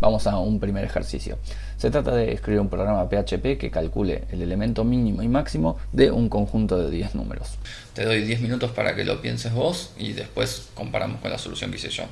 Vamos a un primer ejercicio. Se trata de escribir un programa PHP que calcule el elemento mínimo y máximo de un conjunto de 10 números. Te doy 10 minutos para que lo pienses vos y después comparamos con la solución que hice yo.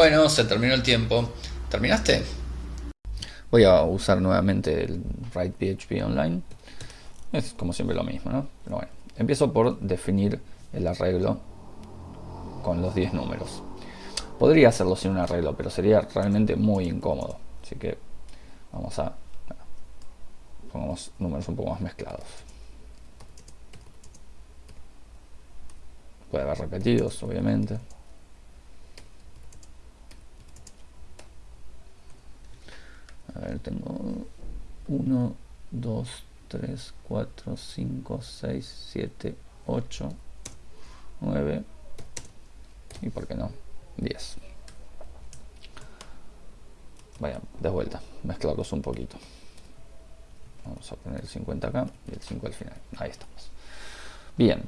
Bueno, se terminó el tiempo. ¿Terminaste? Voy a usar nuevamente el Write PHP Online. Es como siempre lo mismo, ¿no? Pero bueno, empiezo por definir el arreglo con los 10 números. Podría hacerlo sin un arreglo, pero sería realmente muy incómodo. Así que vamos a... Pongamos números un poco más mezclados. Puede haber repetidos, obviamente. Ver, tengo 1, 2, 3, 4, 5, 6, 7, 8, 9 y por qué no, 10. Vaya, de vuelta, mezclarlos un poquito. Vamos a poner el 50 acá y el 5 al final. Ahí estamos. Bien,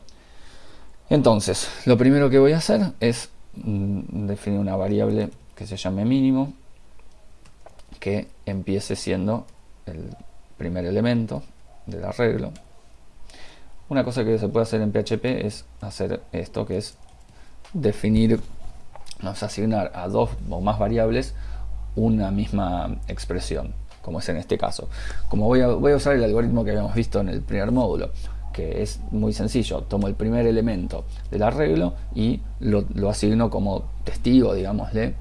entonces, lo primero que voy a hacer es mm, definir una variable que se llame mínimo, que empiece siendo el primer elemento del arreglo. Una cosa que se puede hacer en PHP es hacer esto, que es definir, a asignar a dos o más variables una misma expresión, como es en este caso. Como voy a, usar el algoritmo que habíamos visto en el primer módulo, que es muy sencillo. Tomo el primer elemento del arreglo y lo, asigno como testigo, digámosle,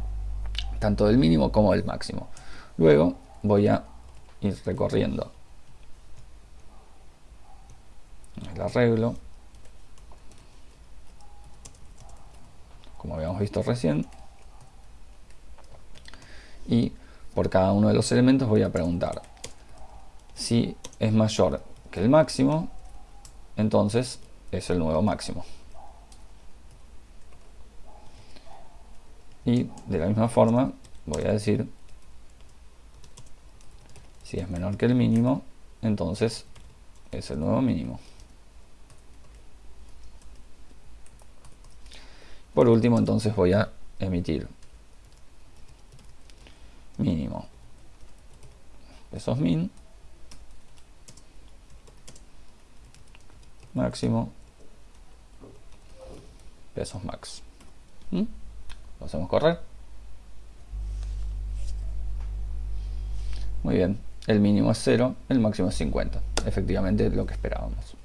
tanto del mínimo como del máximo. Luego voy a ir recorriendo. El arreglo, como habíamos visto recién, y por cada uno de los elementos voy a preguntar si es mayor que el máximo entonces es el nuevo máximo. Y de la misma forma voy a decir si es menor que el mínimo, entonces es el nuevo mínimo. Por último, entonces voy a emitir mínimo pesos min máximo pesos max. ¿Mm? Lo hacemos correr. Muy bien, el mínimo es 0, el máximo es 50. Efectivamente lo que esperábamos.